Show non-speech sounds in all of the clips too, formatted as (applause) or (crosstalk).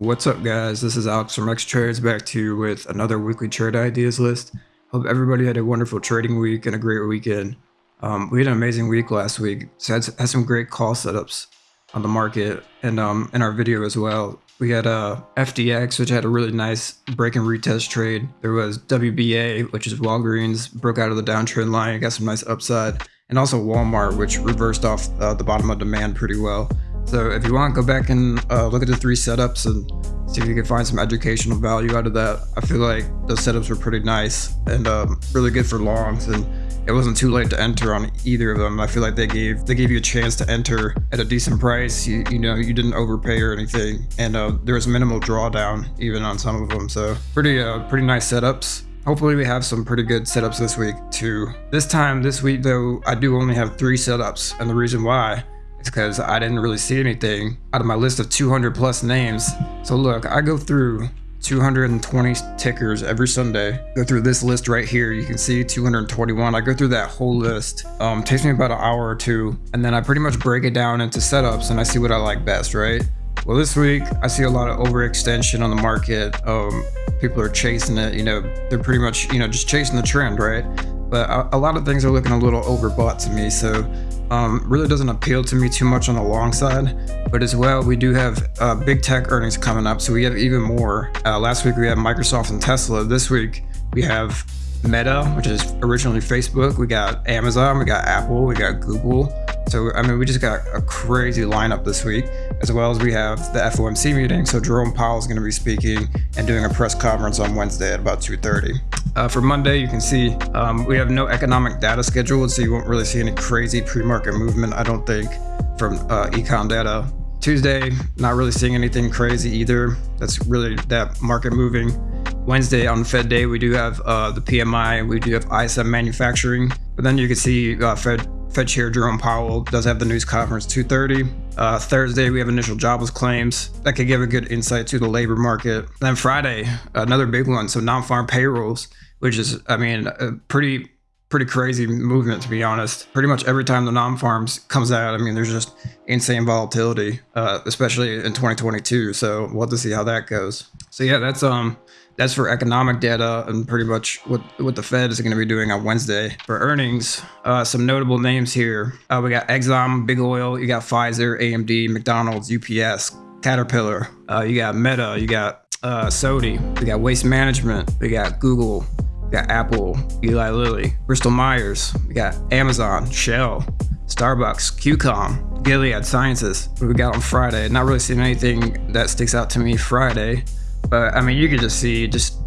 What's up guys, this is Alex from X Trades back to you with another weekly trade ideas list. Hope everybody had a wonderful trading week and a great weekend. Um, we had an amazing week last week, so had, had some great call setups on the market and um, in our video as well. We had uh, FDX, which had a really nice break and retest trade. There was WBA, which is Walgreens, broke out of the downtrend line, got some nice upside. And also Walmart, which reversed off uh, the bottom of demand pretty well. So if you want, go back and uh, look at the three setups and see if you can find some educational value out of that. I feel like those setups were pretty nice and um, really good for longs and it wasn't too late to enter on either of them. I feel like they gave they gave you a chance to enter at a decent price. You, you know, you didn't overpay or anything, and uh, there was minimal drawdown even on some of them. So pretty uh, pretty nice setups. Hopefully we have some pretty good setups this week too. This time this week though, I do only have three setups, and the reason why is because I didn't really see anything out of my list of 200 plus names. So look, I go through 220 tickers every Sunday. Go through this list right here. You can see 221. I go through that whole list. Um, takes me about an hour or two, and then I pretty much break it down into setups and I see what I like best, right? Well, this week I see a lot of overextension on the market. Um, people are chasing it. You know, they're pretty much you know just chasing the trend, right? But a, a lot of things are looking a little overbought to me. So um, really doesn't appeal to me too much on the long side, but as well, we do have uh, big tech earnings coming up, so we have even more. Uh, last week we had Microsoft and Tesla. This week we have Meta, which is originally Facebook. We got Amazon, we got Apple, we got Google. So, I mean, we just got a crazy lineup this week, as well as we have the FOMC meeting. So Jerome Powell is going to be speaking and doing a press conference on Wednesday at about 2.30. Uh, for Monday, you can see um, we have no economic data scheduled, so you won't really see any crazy pre-market movement, I don't think, from uh, econ data. Tuesday, not really seeing anything crazy either. That's really that market moving. Wednesday on Fed day, we do have uh, the PMI, we do have ISM manufacturing, but then you can see uh, Fed Fed Chair Jerome Powell does have the news conference 2:30. Uh, Thursday we have initial jobless claims that could give a good insight to the labor market. Then Friday, another big one, so non-farm payrolls, which is I mean a pretty pretty crazy movement to be honest. Pretty much every time the non-farms comes out, I mean there's just insane volatility, uh, especially in 2022. So we'll have to see how that goes. So yeah, that's um that's for economic data and pretty much what, what the Fed is going to be doing on Wednesday. For earnings, uh, some notable names here. Uh, we got Exxon, Big Oil, you got Pfizer, AMD, McDonald's, UPS, Caterpillar. Uh, you got Meta, you got uh, SoFi, we got Waste Management, we got Google, we got Apple, Eli Lilly, Bristol Myers, we got Amazon, Shell, Starbucks, QCOM, Gilead Sciences. We got on Friday? Not really seeing anything that sticks out to me Friday. But I mean, you could just see just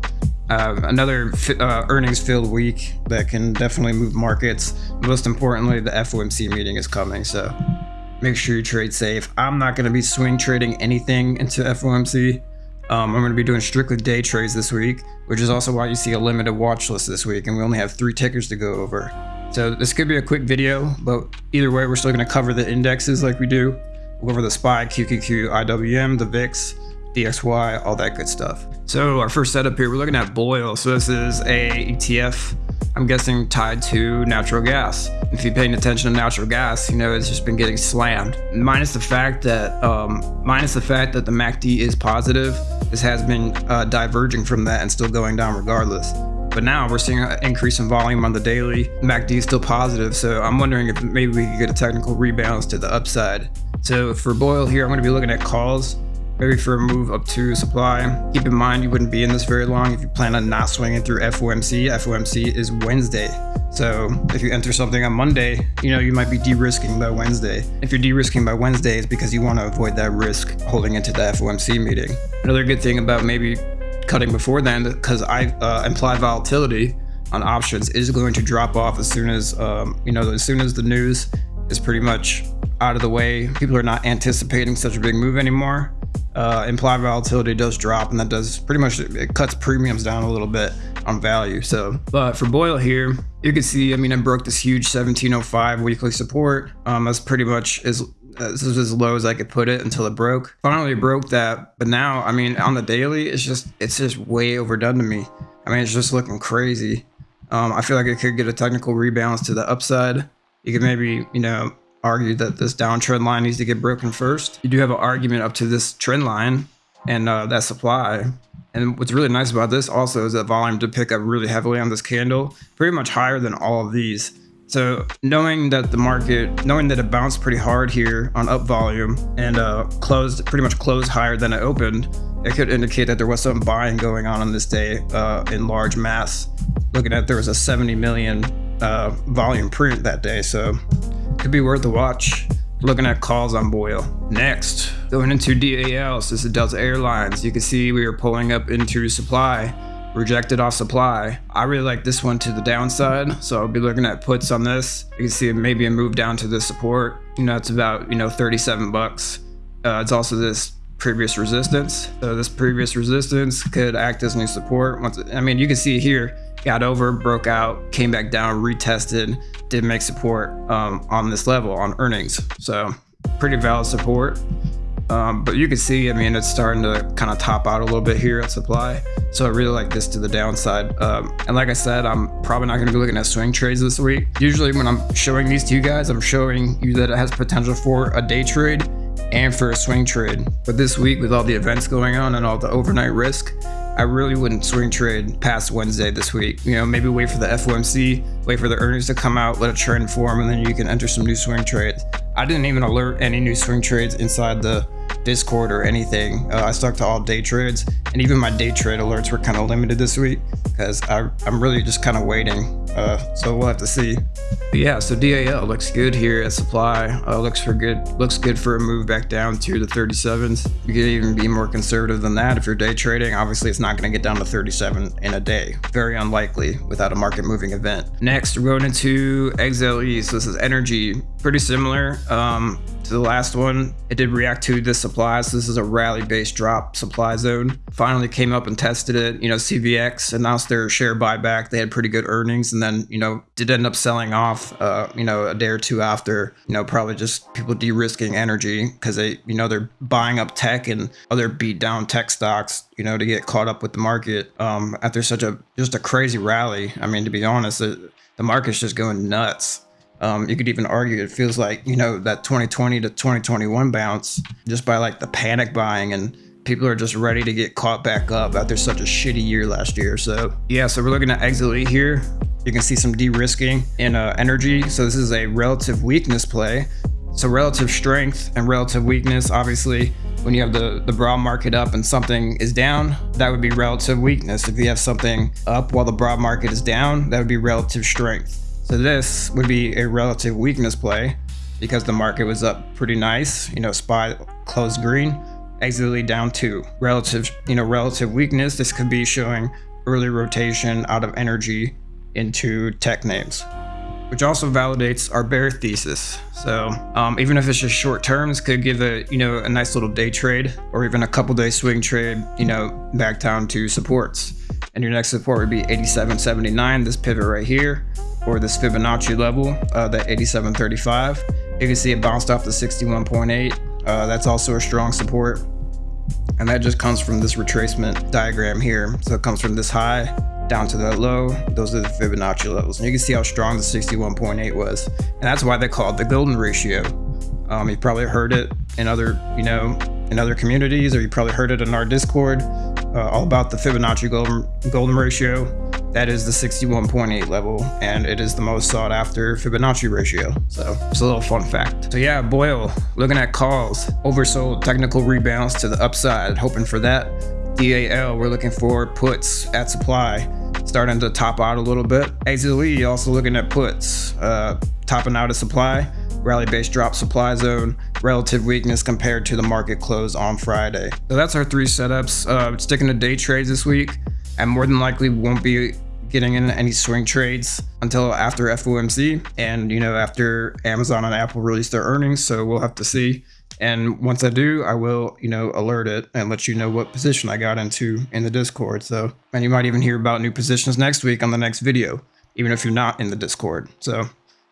uh, another uh, earnings filled week that can definitely move markets. Most importantly, the FOMC meeting is coming, so make sure you trade safe. I'm not going to be swing trading anything into FOMC. Um, I'm going to be doing strictly day trades this week, which is also why you see a limited watch list this week, and we only have three tickers to go over. So this could be a quick video, but either way, we're still going to cover the indexes like we do. We'll go over the SPY, QQQ, IWM, the VIX, DXY, all that good stuff. So our first setup here, we're looking at BOIL. So this is a ETF, I'm guessing tied to natural gas. If you're paying attention to natural gas, you know, it's just been getting slammed. Minus the fact that, um, minus the fact that the MACD is positive, this has been uh, diverging from that and still going down regardless. But now we're seeing an increase in volume on the daily. MACD is still positive, so I'm wondering if maybe we could get a technical rebalance to the upside. So for BOIL here, I'm going to be looking at calls maybe for a move up to supply. Keep in mind you wouldn't be in this very long if you plan on not swinging through FOMC. FOMC is Wednesday. So if you enter something on Monday, you know, you might be de-risking by Wednesday. If you're de-risking by Wednesday, it's because you want to avoid that risk holding into the FOMC meeting. Another good thing about maybe cutting before then, because I uh, implied volatility on options is going to drop off as soon as, um, you know, as soon as the news is pretty much out of the way. People are not anticipating such a big move anymore uh, implied volatility does drop and that does pretty much it cuts premiums down a little bit on value so but for BOIL here you can see i mean i broke this huge 1705 weekly support um that's pretty much as this is as low as I could put it until it broke. Finally broke that, but now, I mean, on the daily, it's just it's just way overdone to me. I mean, it's just looking crazy. Um, I feel like it could get a technical rebalance to the upside. You could maybe, you know, argue that this downtrend line needs to get broken first. You do have an argument up to this trend line and uh, that supply. And what's really nice about this also is that volume did pick up really heavily on this candle, pretty much higher than all of these. So knowing that the market, knowing that it bounced pretty hard here on up volume and uh, closed pretty much closed higher than it opened, it could indicate that there was some buying going on on this day uh, in large mass. Looking at there was a 70 million uh, volume print that day, so could be worth a watch. Looking at calls on BOIL. Next, going into DAL, this is Delta Airlines. You can see we are pulling up into supply, rejected off supply. I really like this one to the downside, so I'll be looking at puts on this. You can see maybe a move down to the support. You know, it's about, you know, 37 bucks. Uh, it's also this previous resistance. So this previous resistance could act as new support. Once, I mean, you can see here, got over, broke out, came back down, retested, did make support um, on this level on earnings. So pretty valid support. Um, but you can see, I mean, it's starting to kind of top out a little bit here at supply. So I really like this to the downside. Um, and like I said, I'm probably not going to be looking at swing trades this week. Usually when I'm showing these to you guys, I'm showing you that it has potential for a day trade and for a swing trade. But this week with all the events going on and all the overnight risk, I really wouldn't swing trade past Wednesday this week. You know, maybe wait for the FOMC, wait for the earnings to come out, let a trend form, and then you can enter some new swing trades. I didn't even alert any new swing trades inside the Discord or anything. Uh, I stuck to all day trades, and even my day trade alerts were kind of limited this week because I'm really just kind of waiting. Uh, so we'll have to see. Yeah, so DAL looks good here at supply. Uh, looks for good. Looks good for a move back down to the 37s. You could even be more conservative than that if you're day trading. Obviously, it's not going to get down to 37 in a day. Very unlikely without a market moving event. Next, we're going into XLE. So this is energy. Pretty similar. Um, to the last one, it did react to the supply. So this is a rally based drop supply zone. Finally came up and tested it. You know, CVX announced their share buyback. They had pretty good earnings and then, you know, did end up selling off, uh, you know, a day or two after, you know, probably just people de risking energy because they, you know, they're buying up tech and other beat down tech stocks, you know, to get caught up with the market um, after such a just a crazy rally. I mean, to be honest, it, the market's just going nuts. Um, you could even argue it feels like, you know, that 2020 to 2021 bounce just by like the panic buying and people are just ready to get caught back up after such a shitty year last year. So yeah, so we're looking at XLE here. You can see some de-risking in uh, energy. So this is a relative weakness play. So relative strength and relative weakness, obviously, when you have the, the broad market up and something is down, that would be relative weakness. If you have something up while the broad market is down, that would be relative strength. So this would be a relative weakness play because the market was up pretty nice. You know, spot closed green, XLE down two. Relative, you know, relative weakness. This could be showing early rotation out of energy into tech names, which also validates our bear thesis. So um, even if it's just short terms, could give a you know a nice little day trade or even a couple day swing trade. You know, back down to supports. And your next support would be 87.79. This pivot right here or this Fibonacci level, uh, the 8735. You can see it bounced off the 61.8. Uh, that's also a strong support. And that just comes from this retracement diagram here. So it comes from this high down to that low. Those are the Fibonacci levels. And you can see how strong the 61.8 was. And that's why they call it the golden ratio. Um, you probably heard it in other, you know, in other communities, or you probably heard it in our Discord, uh, all about the Fibonacci golden, golden ratio. That is the 61.8 level, and it is the most sought after Fibonacci ratio. So it's a little fun fact. So yeah, BOIL, looking at calls, oversold technical rebounds to the upside, hoping for that. DAL, we're looking for puts at supply, starting to top out a little bit. XLE, also looking at puts, uh, topping out of supply, rally based drop supply zone, relative weakness compared to the market close on Friday. So that's our three setups. Uh, sticking to day trades this week and more than likely won't be getting in any swing trades until after FOMC and you know after Amazon and Apple release their earnings so we'll have to see and once I do I will you know alert it and let you know what position I got into in the discord so and you might even hear about new positions next week on the next video even if you're not in the discord so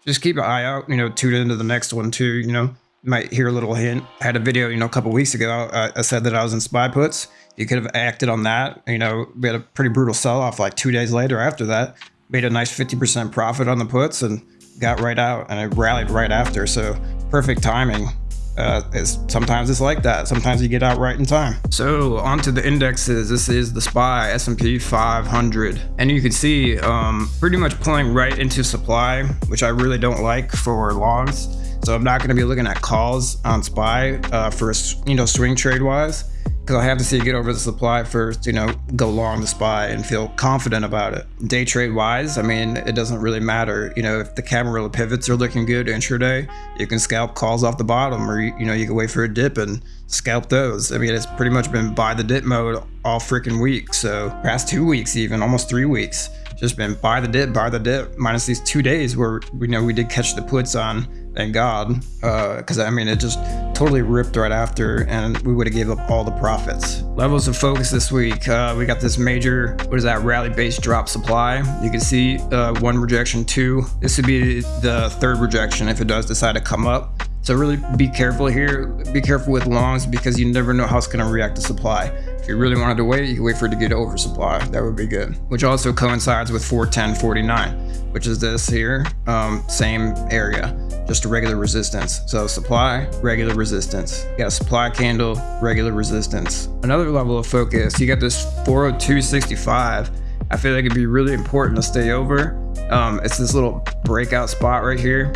just keep an eye out you know tune into the next one too you know You might hear a little hint. I had a video, you know, a couple weeks ago. I, I said that I was in SPY puts. You could have acted on that. You know, we had a pretty brutal sell off like two days later after that. Made a nice 50% profit on the puts and got right out and it rallied right after. So perfect timing. Uh, it's, sometimes it's like that. Sometimes you get out right in time. So onto the indexes. This is the SPY S&P 500, and you can see um, pretty much pulling right into supply, which I really don't like for longs. So I'm not going to be looking at calls on SPY uh, for you know swing trade wise because I have to see it get over the supply first, you know, go long the SPY and feel confident about it. Day trade wise, I mean, it doesn't really matter. You know, if the Camarilla pivots are looking good intraday, you can scalp calls off the bottom or, you know, you can wait for a dip and scalp those. I mean, it's pretty much been buy the dip mode all freaking week. So past two weeks, even almost three weeks, just been buy the dip, buy the dip, minus these two days where, you know, we did catch the puts on thank God, because uh, I mean, it just totally ripped right after, and we would have gave up all the profits. Levels of focus this week, uh, we got this major, what is that, rally-based drop supply. You can see uh, one rejection, two. This would be the third rejection if it does decide to come up. So really be careful here. Be careful with longs because you never know how it's going to react to supply. If you really wanted to wait, you can wait for it to get oversupply. That would be good. Which also coincides with 410.49, which is this here, um, same area just a regular resistance. So supply, regular resistance. You got a supply candle, regular resistance. Another level of focus, you got this 402.65. I feel like it'd be really important to stay over. Um, it's this little breakout spot right here.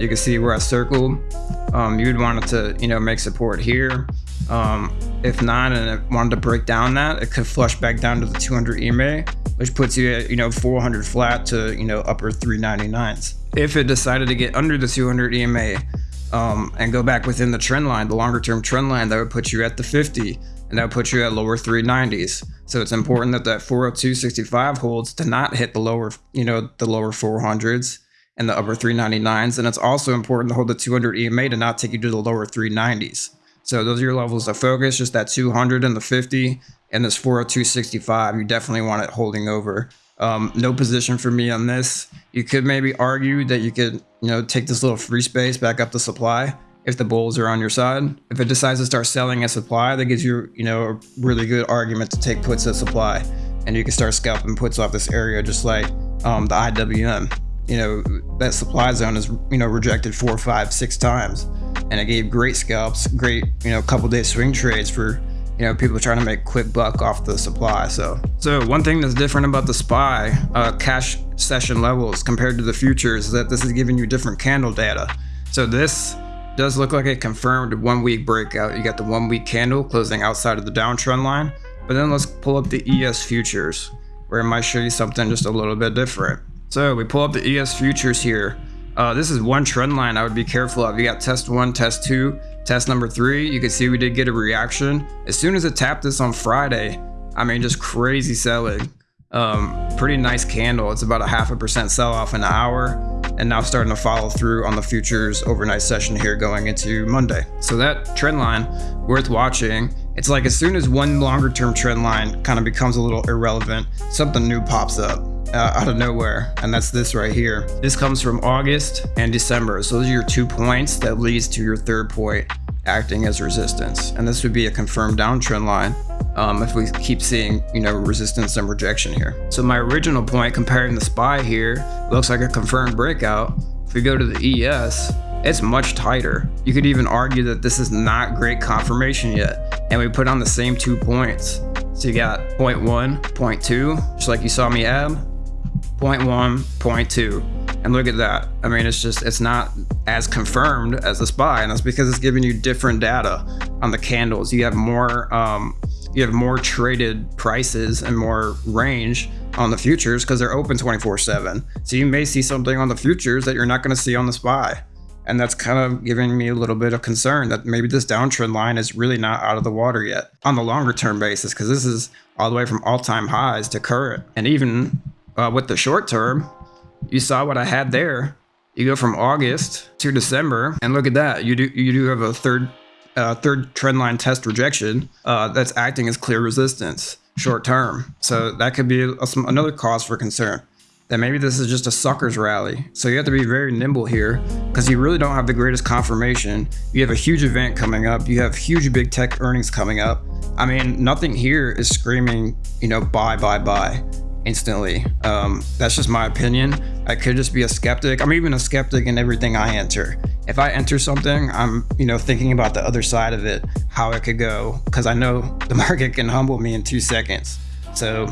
You can see where I circled. Um, you'd want it to, you know, make support here. Um, if not, and it wanted to break down that, it could flush back down to the 200 EMA, which puts you at, you know, 400 flat to, you know, upper 399s if it decided to get under the 200 EMA um, and go back within the trend line, the longer term trend line, that would put you at the 50 and that would put you at lower 390s. So it's important that that 402.65 holds to not hit the lower, you know, the lower 400s and the upper 399s. And it's also important to hold the 200 EMA to not take you to the lower 390s. So those are your levels of focus, just that 200 and the 50 and this 402.65. You definitely want it holding over. Um, no position for me on this. You could maybe argue that you could, you know, take this little free space back up the supply if the bulls are on your side. If it decides to start selling at supply, that gives you, you know, a really good argument to take puts at supply. And you can start scalping puts off this area just like um, the IWM. You know, that supply zone is, you know, rejected four, five, six times. And it gave great scalps, great, you know, couple day swing trades for you know, people trying to make quick buck off the supply. So, so one thing that's different about the SPY uh, cash session levels compared to the futures is that this is giving you different candle data. So this does look like a confirmed one week breakout. You got the one week candle closing outside of the downtrend line, but then let's pull up the ES futures where it might show you something just a little bit different. So we pull up the ES futures here. Uh, this is one trend line I would be careful of. You got test one, test two, Test number three, you can see we did get a reaction. As soon as it tapped this on Friday, I mean, just crazy selling. Um, pretty nice candle. It's about a half a percent sell off in an hour and now starting to follow through on the futures overnight session here going into Monday. So that trend line worth watching. It's like as soon as one longer term trend line kind of becomes a little irrelevant, something new pops up. Uh, out of nowhere, and that's this right here. This comes from August and December. So those are your two points that leads to your third point acting as resistance. And this would be a confirmed downtrend line um, if we keep seeing, you know, resistance and rejection here. So my original point comparing the SPY here looks like a confirmed breakout. If we go to the ES, it's much tighter. You could even argue that this is not great confirmation yet. And we put on the same two points. So you got point one, point two, just like you saw me add, point one, point two. And look at that. I mean, it's just, it's not as confirmed as the SPY. And that's because it's giving you different data on the candles. You have more, um, you have more traded prices and more range on the futures because they're open 24 7. So you may see something on the futures that you're not going to see on the SPY. And that's kind of giving me a little bit of concern that maybe this downtrend line is really not out of the water yet on the longer term basis, because this is all the way from all time highs to current. And even uh, with the short term, you saw what I had there. You go from August to December, and look at that. You do you do have a third uh, third trendline test rejection uh, that's acting as clear resistance short term. So that could be a, some, another cause for concern. that maybe this is just a sucker's rally. So you have to be very nimble here because you really don't have the greatest confirmation. You have a huge event coming up. You have huge big tech earnings coming up. I mean, nothing here is screaming, you know, buy, buy, buy instantly. Um, that's just my opinion. I could just be a skeptic. I'm even a skeptic in everything I enter. If I enter something, I'm, you know, thinking about the other side of it, how it could go, because I know the (laughs) market can humble me in two seconds. So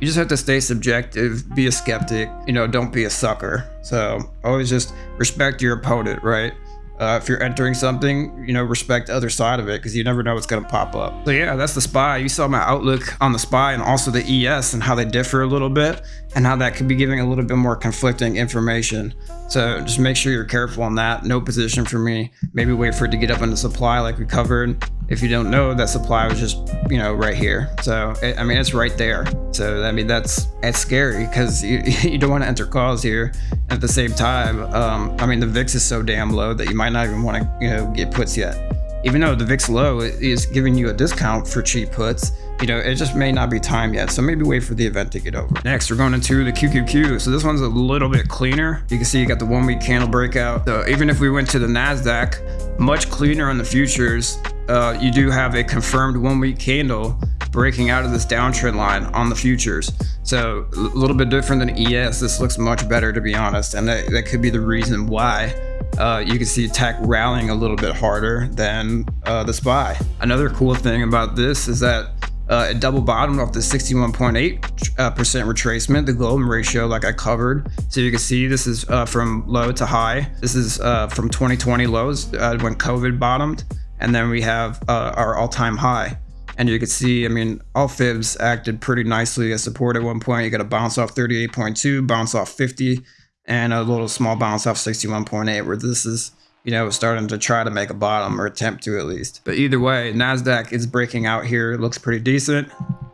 you just have to stay subjective, be a skeptic, you know, don't be a sucker. So always just respect your opponent, right? Uh, if you're entering something, you know, respect the other side of it because you never know what's going to pop up. So yeah, that's the SPY. You saw my outlook on the SPY and also the ES and how they differ a little bit and how that could be giving a little bit more conflicting information. So just make sure you're careful on that. No position for me. Maybe wait for it to get up into supply like we covered. If you don't know, that supply was just, you know, right here. So, it, I mean, it's right there. So, I mean, that's, it's scary because you, (laughs) you don't want to enter calls here. At the same time, um, I mean, the VIX is so damn low that you might not even want to, you know, get puts yet. Even though the VIX low is giving you a discount for cheap puts, you know, it just may not be time yet. So maybe wait for the event to get over. Next, we're going into the QQQ. So this one's a little bit cleaner. You can see you got the one week candle breakout. So even if we went to the NASDAQ, much cleaner on the futures, uh, you do have a confirmed one week candle breaking out of this downtrend line on the futures. So a little bit different than ES. This looks much better to be honest. And that, that could be the reason why uh, you can see tech rallying a little bit harder than uh, the SPY. Another cool thing about this is that uh, it double bottomed off the 61.8% uh, retracement, the Golden ratio, like I covered. So you can see this is uh, from low to high. This is uh, from 2020 lows when COVID bottomed. And then we have our all time high. And you can see, I mean, all fibs acted pretty nicely as support at one point. You got a bounce off 38.2, bounce off 50, and a little small bounce off 61.8, where this is you know, starting to try to make a bottom or attempt to at least. But either way, NASDAQ is breaking out here. It looks pretty decent.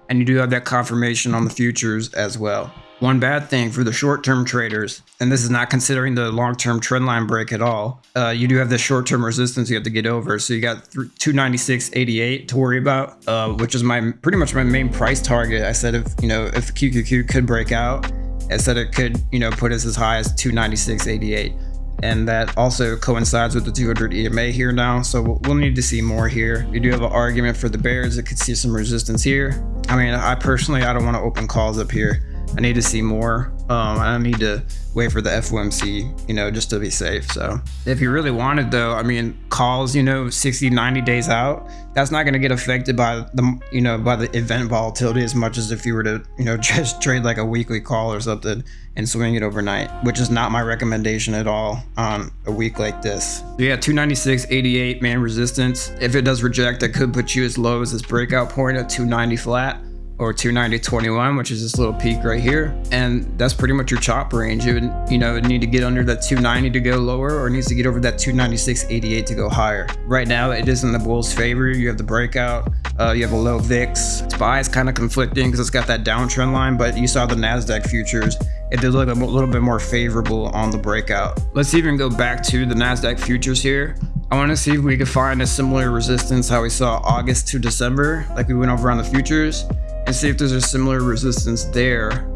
And you do have that confirmation on the futures as well. One bad thing for the short-term traders, and this is not considering the long-term trendline break at all, uh, you do have the short-term resistance you have to get over. So you got 296.88 to worry about, uh, which is my pretty much my main price target. I said if you know if QQQ could break out, I said it could you know put us as high as 296.88 and that also coincides with the 200 EMA here now. So we'll need to see more here. We do have an argument for the bears that could see some resistance here. I mean, I personally, I don't want to open calls up here. I need to see more. Um, I need to wait for the FOMC, you know, just to be safe. So if you really wanted though, I mean, calls, you know, 60, 90 days out, that's not going to get affected by the, you know, by the event volatility as much as if you were to, you know, (laughs) just trade like a weekly call or something and swing it overnight, which is not my recommendation at all on a week like this. So yeah, 296.88 man resistance. If it does reject, that could put you as low as this breakout point at 290 flat or 290.21, which is this little peak right here. And that's pretty much your chop range. It would, you know, need to get under that 290 to go lower or needs to get over that 296.88 to go higher. Right now, it is in the bull's favor. You have the breakout, uh, you have a low VIX. SPY is kind of conflicting because it's got that downtrend line, but you saw the NASDAQ futures. It did look a little bit more favorable on the breakout. Let's even go back to the NASDAQ futures here. I want to see if we could find a similar resistance how we saw August to December, like we went over on the futures and see if there's a similar resistance there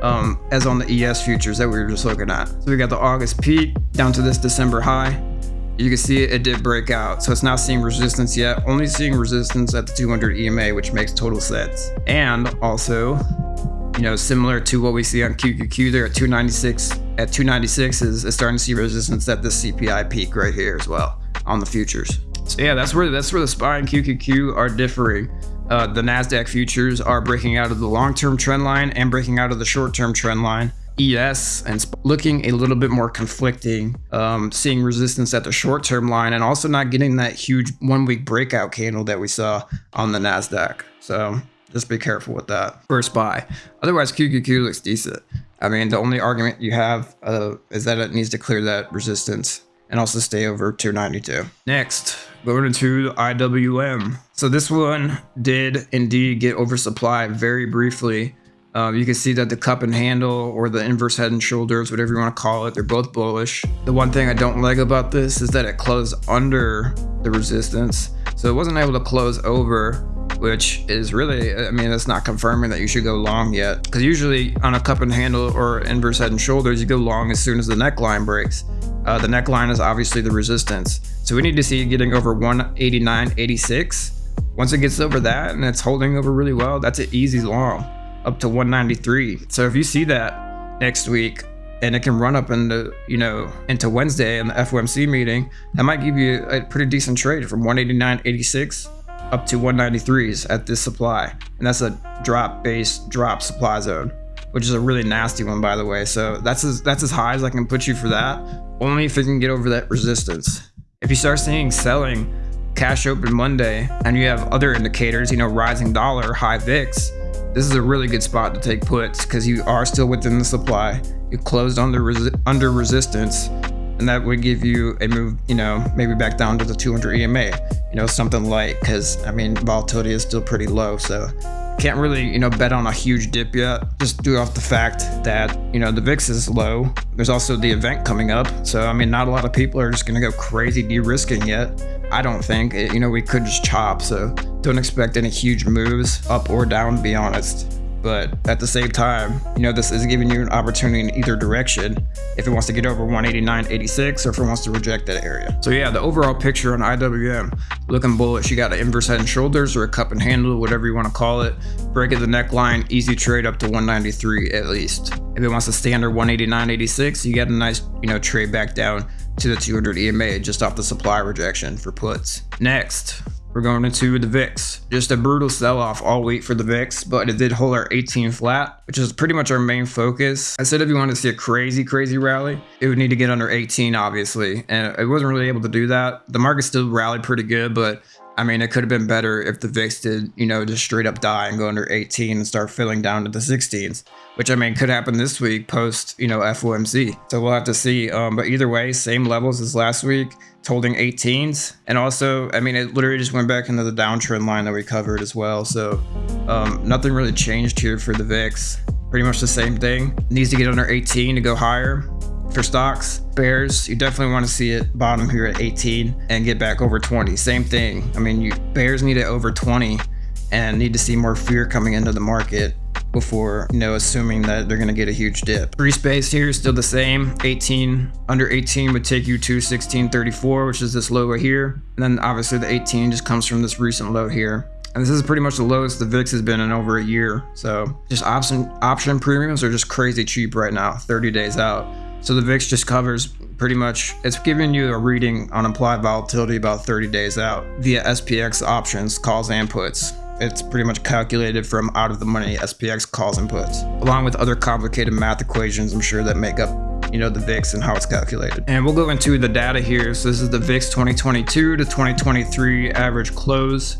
um, as on the ES futures that we were just looking at. So we got the August peak down to this December high. You can see it, it did break out. So it's not seeing resistance yet, only seeing resistance at the 200 EMA, which makes total sense. And also, you know, similar to what we see on QQQ there at 296, at 296 is, is starting to see resistance at the CPI peak right here as well on the futures. So yeah, that's where that's where the SPY and QQQ are differing. Uh, the Nasdaq futures are breaking out of the long-term trend line and breaking out of the short-term trend line. ES and looking a little bit more conflicting, um, seeing resistance at the short term line and also not getting that huge one week breakout candle that we saw on the NASDAQ. So just be careful with that. First buy. Otherwise, QQQ looks decent. I mean, the only argument you have uh, is that it needs to clear that resistance and also stay over 292. Next, going the IWM. So this one did indeed get oversupply very briefly. Uh, you can see that the cup and handle or the inverse head and shoulders, whatever you want to call it, they're both bullish. The one thing I don't like about this is that it closed under the resistance. So it wasn't able to close over which is really, I mean, that's not confirming that you should go long yet. Because usually on a cup and handle or inverse head and shoulders, you go long as soon as the neckline breaks. Uh, the neckline is obviously the resistance. So we need to see it getting over 189.86. Once it gets over that and it's holding over really well, that's an easy long up to 193. So if you see that next week and it can run up into, you know, into Wednesday in the FOMC meeting, that might give you a pretty decent trade from 189.86 up to 193s at this supply. And that's a drop base drop supply zone, which is a really nasty one, by the way. So that's as, that's as high as I can put you for that, only if it can get over that resistance. If you start seeing selling cash open Monday and you have other indicators, you know, rising dollar, high VIX, this is a really good spot to take puts because you are still within the supply. You closed under resi under resistance and that would give you a move, you know, maybe back down to the 200 EMA, you know, something light because I mean, volatility is still pretty low. So can't really, you know, bet on a huge dip yet, just due off the fact that, you know, the VIX is low. There's also the event coming up. So, I mean, not a lot of people are just going to go crazy de-risking yet. I don't think, it, you know, we could just chop. So don't expect any huge moves up or down, to be honest. But at the same time, you know, this is giving you an opportunity in either direction if it wants to get over 189.86 or if it wants to reject that area. So yeah, the overall picture on IWM, looking bullish. You got an inverse head and shoulders or a cup and handle, whatever you want to call it. Break at the neckline, easy trade up to 193 at least. If it wants to stay under 189.86, you get a nice, you know, trade back down to the 200 EMA just off the supply rejection for puts. Next, we're going into the VIX. Just a brutal sell-off all week for the VIX, but it did hold our 18 flat, which is pretty much our main focus. I said if you wanted to see a crazy, crazy rally, it would need to get under 18, obviously, and it wasn't really able to do that. The market still rallied pretty good, but I mean, it could have been better if the VIX did, you know, just straight up die and go under 18 and start filling down to the 16s, which I mean could happen this week post, you know, FOMC. So we'll have to see. Um, but either way, same levels as last week, holding 18s. And also, I mean, it literally just went back into the downtrend line that we covered as well. So um, nothing really changed here for the VIX. Pretty much the same thing. Needs to get under 18 to go higher for stocks. Bears, you definitely want to see it bottom here at 18 and get back over 20. Same thing. I mean, you Bears need it over 20 and need to see more fear coming into the market before, you know, assuming that they're going to get a huge dip. Free space here is still the same. 18, under 18 would take you to 1634, which is this low right here. And then obviously the 18 just comes from this recent low here. And this is pretty much the lowest the VIX has been in over a year. So just option option premiums are just crazy cheap right now, 30 days out. So the VIX just covers pretty much, it's giving you a reading on implied volatility about 30 days out via SPX options, calls and puts. It's pretty much calculated from out of the money SPX calls and puts, along with other complicated math equations I'm sure that make up you know the VIX and how it's calculated. And we'll go into the data here. So this is the VIX 2022 to 2023 average close.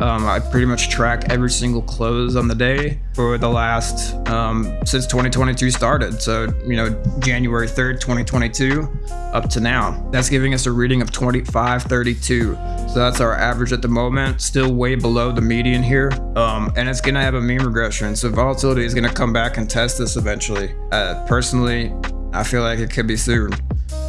Um, I pretty much track every single close on the day for the last um, since 2022 started. So you know January 3rd, 2022, up to now. That's giving us a reading of 2532. So that's our average at the moment. Still way below the median here, um, and it's gonna have a mean regression. So volatility is gonna come back and test this eventually. Uh, personally, I feel like it could be soon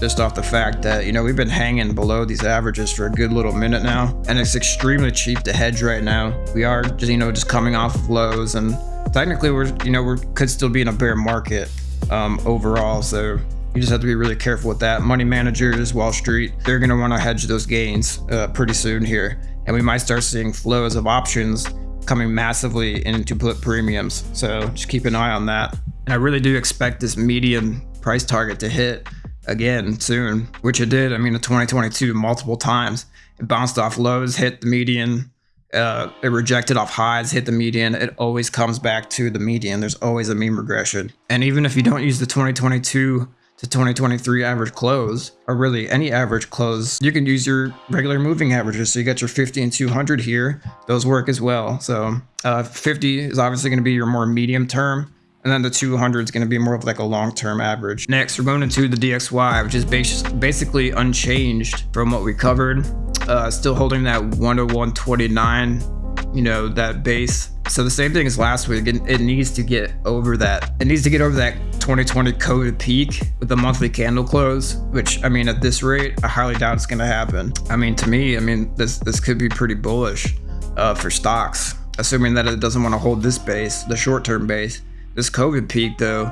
just off the fact that, you know, we've been hanging below these averages for a good little minute now, and it's extremely cheap to hedge right now. We are just, you know, just coming off of lows, and technically we're, you know, we could still be in a bear market um, overall, so you just have to be really careful with that. Money managers, Wall Street, they're going to want to hedge those gains uh, pretty soon here, and we might start seeing flows of options coming massively into put premiums, so just keep an eye on that. And I really do expect this median price target to hit again soon, which it did. I mean, in 2022, multiple times. It bounced off lows, hit the median. Uh, it rejected off highs, hit the median. It always comes back to the median. There's always a mean regression. And even if you don't use the 2022 to 2023 average close, or really any average close, you can use your regular moving averages. So you got your 50 and 200 here. Those work as well. So uh, 50 is obviously going to be your more medium term. And then the 200 is going to be more of like a long-term average. Next, we're going into the DXY, which is basically unchanged from what we covered. Uh, still holding that 101.29, you know, that base. So the same thing as last week. It, it, needs to get over that. It needs to get over that 2020 COVID peak with the monthly candle close, which I mean, at this rate, I highly doubt it's going to happen. I mean, to me, I mean, this this could be pretty bullish. uh, for stocks, assuming that it doesn't want to hold this base, the short-term base. This COVID peak, though,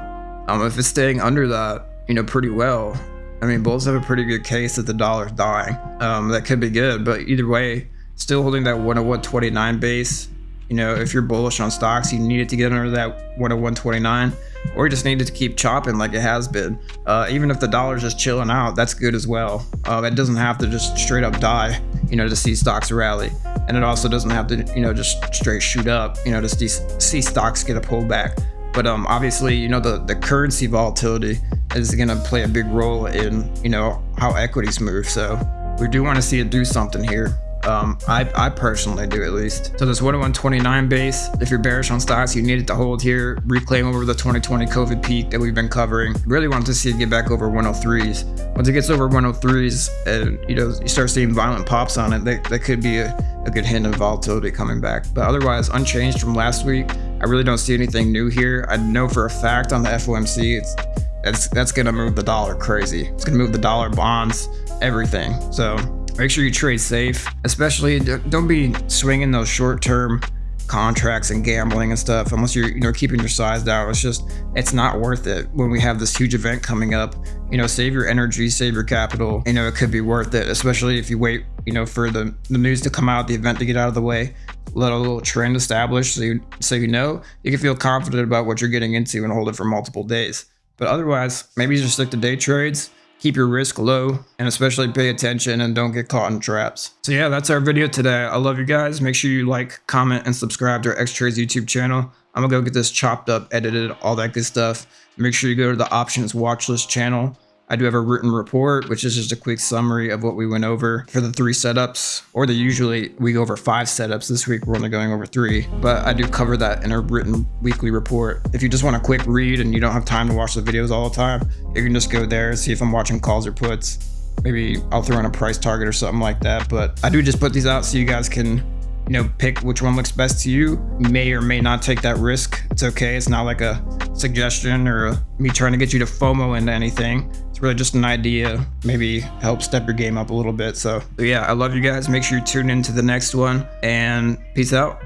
um, if it's staying under that, you know, pretty well, I mean, bulls have a pretty good case that the dollar's dying. Um, that could be good, but either way, still holding that 101.29 base. You know, if you're bullish on stocks, you need it to get under that 101.29 or you just need it to keep chopping like it has been. Uh, even if the dollar's just chilling out, that's good as well. Uh, it doesn't have to just straight up die, you know, to see stocks rally. And it also doesn't have to, you know, just straight shoot up, you know, to see, see stocks get a pullback. But um, obviously, you know, the, the currency volatility is going to play a big role in, you know, how equities move. So we do want to see it do something here. Um, I, I personally do at least. So this 101.29 base, if you're bearish on stocks, you need it to hold here, reclaim over the 2020 COVID peak that we've been covering. Really want to see it get back over 103s. Once it gets over 103s and you know you start seeing violent pops on it, that, that could be a, a good hint of volatility coming back. But otherwise, unchanged from last week. I really don't see anything new here. I know for a fact on the FOMC, it's that's that's gonna move the dollar crazy. It's gonna move the dollar bonds, everything. So Make sure you trade safe, especially don't be swinging those short-term contracts and gambling and stuff. Unless you're you know keeping your size down it's just it's not worth it when we have this huge event coming up. You know save your energy save your capital. You know it could be worth it especially if you wait you know for the the news to come out the event to get out of the way. Let a little trend establish so you so you know. You can feel confident about what you're getting into and hold it for multiple days. But otherwise maybe just stick to day trades keep your risk low and especially pay attention and don't get caught in traps. So yeah, that's our video today. I love you guys. Make sure you like, comment, and subscribe to our X-Trades YouTube channel. I'm gonna go get this chopped up, edited, all that good stuff. Make sure you go to the options watch list channel I do have a written report, which is just a quick summary of what we went over for the three setups, or the usually we go over five setups. This week we're only going over three, but I do cover that in a written weekly report. If you just want a quick read and you don't have time to watch the videos all the time, you can just go there, see if I'm watching calls or puts. Maybe I'll throw in a price target or something like that, but I do just put these out so you guys can you know, pick which one looks best to you. may or may not take that risk. It's okay. It's not like a suggestion or a, me trying to get you to FOMO into anything. It's really just an idea, maybe help step your game up a little bit. So, yeah, I love you guys. Make sure you tune into the next one and peace out.